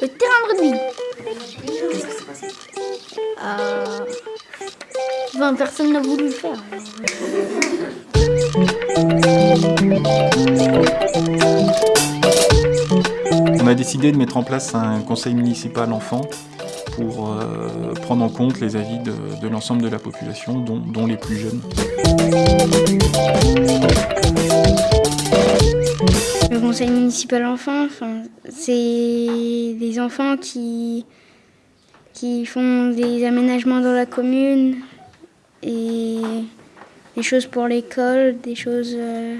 Le terrain de rugby. Euh... Personne n'a voulu le faire. On a décidé de mettre en place un conseil municipal enfant pour euh, prendre en compte les avis de, de l'ensemble de la population, dont, dont les plus jeunes. Le conseil municipal enfant, c'est des enfants qui, qui font des aménagements dans la commune et des choses pour l'école, des choses euh,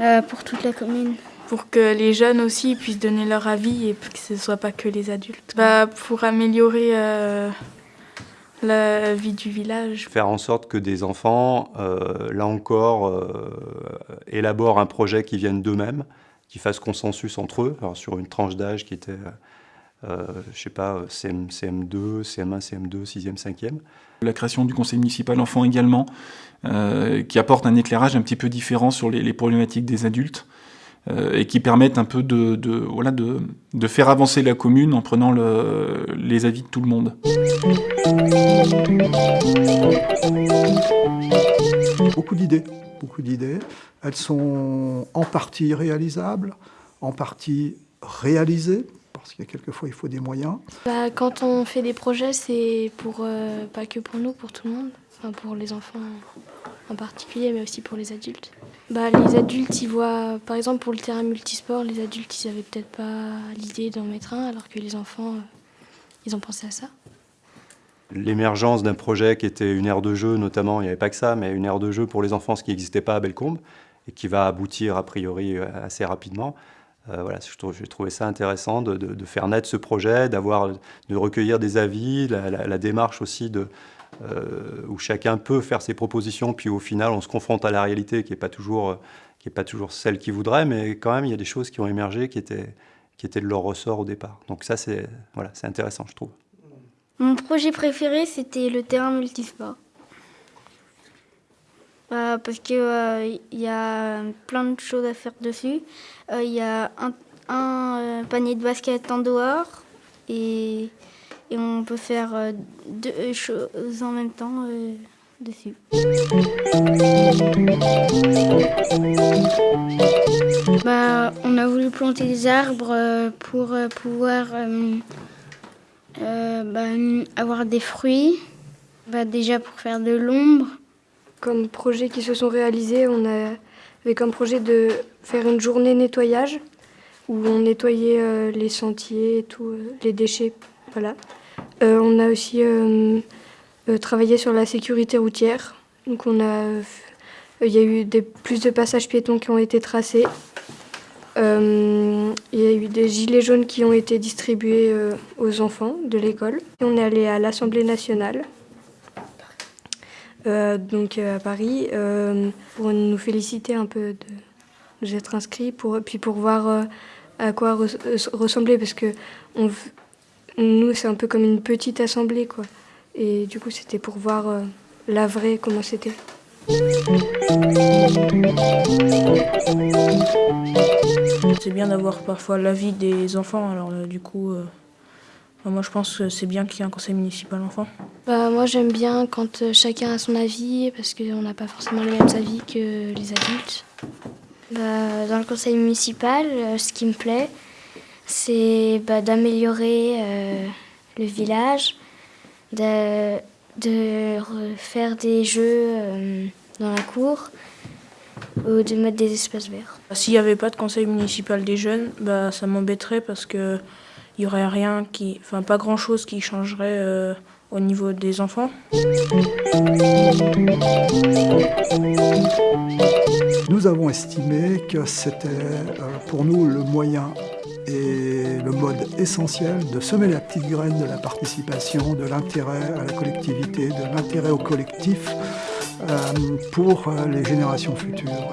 euh, pour toute la commune. Pour que les jeunes aussi puissent donner leur avis et que ce ne soit pas que les adultes. Bah, pour améliorer euh, la vie du village. Faire en sorte que des enfants, euh, là encore, euh, élaborent un projet qui vienne d'eux-mêmes, qui fasse consensus entre eux, alors sur une tranche d'âge qui était, euh, je sais pas, CM, CM2, CM1, CM2, 6e, 5e. La création du conseil municipal enfant également, euh, qui apporte un éclairage un petit peu différent sur les, les problématiques des adultes et qui permettent un peu de, de, voilà, de, de faire avancer la commune en prenant le, les avis de tout le monde. Beaucoup d'idées, beaucoup d'idées. Elles sont en partie réalisables, en partie réalisées, parce que quelquefois il faut des moyens. Bah, quand on fait des projets, c'est pour euh, pas que pour nous, pour tout le monde, enfin, pour les enfants en particulier, mais aussi pour les adultes. Bah, les adultes, ils voient, par exemple pour le terrain multisport, les adultes, ils avaient peut-être pas l'idée d'en mettre un, alors que les enfants, euh, ils ont pensé à ça. L'émergence d'un projet qui était une aire de jeu, notamment, il n'y avait pas que ça, mais une aire de jeu pour les enfants, ce qui n'existait pas à Bellecombe, et qui va aboutir a priori assez rapidement. Euh, voilà, j'ai trouvé ça intéressant de, faire naître ce projet, de recueillir des avis, la démarche aussi de, euh, où chacun peut faire ses propositions, puis au final on se confronte à la réalité qui n'est pas toujours, est pas toujours celle qu'il voudrait, mais quand même il y a des choses qui ont émergé qui étaient, qui étaient de leur ressort au départ. Donc ça c'est voilà, intéressant je trouve. Mon projet préféré c'était le terrain multisport. Euh, parce qu'il euh, y a plein de choses à faire dessus. Il euh, y a un, un euh, panier de basket en dehors et, et on peut faire euh, deux choses en même temps dessus. Bah, on a voulu planter des arbres pour pouvoir bah, avoir des fruits, bah, déjà pour faire de l'ombre comme projets qui se sont réalisés, on avait comme projet de faire une journée nettoyage où on nettoyait euh, les sentiers et tout, euh, les déchets. Euh, on a aussi euh, euh, travaillé sur la sécurité routière. On a, il y a eu plus de passages piétons qui ont été tracés. il y a eu des gilets jaunes qui ont été distribués aux enfants de l'école. On est allé à l'Assemblée nationale. Donc à Paris, pour nous féliciter un peu de nous être inscrits, pour, puis pour voir à quoi re ressembler, parce que on, nous, c'est un peu comme une petite assemblée, quoi. Et du coup, c'était pour voir la vraie, comment c'était. C'est bien d'avoir parfois l'avis des enfants, alors du coup... Moi, je pense que c'est bien qu'il y ait un conseil municipal enfant. Bah, moi, j'aime bien quand euh, chacun a son avis, parce qu'on n'a pas forcément les mêmes avis que les adultes. Bah, dans le conseil municipal, euh, ce qui me plaît, c'est bah, d'améliorer euh, le village, de, de faire des jeux euh, dans la cour ou de mettre des espaces verts. S'il n'y avait pas de conseil municipal des jeunes, bah, ça m'embêterait parce que il n'y aurait rien qui, enfin pas grand chose qui changerait euh, au niveau des enfants. Nous avons estimé que c'était pour nous le moyen et le mode essentiel de semer la petite graine de la participation, de l'intérêt à la collectivité, de l'intérêt au collectif euh, pour euh, les générations futures.